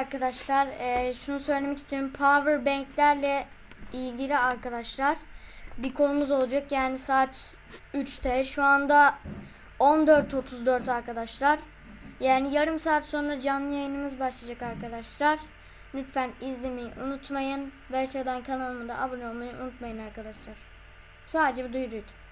Arkadaşlar eee, şunu söylemek istiyorum. Power banklerle ilgili arkadaşlar bir konumuz olacak. Yani saat 3'te. Şu anda 14.34 arkadaşlar. Yani yarım saat sonra canlı yayınımız başlayacak arkadaşlar. Lütfen izlemeyi unutmayın. Ve aşağıdan kanalıma da abone olmayı unutmayın arkadaşlar. Sadece bir duyuruydu.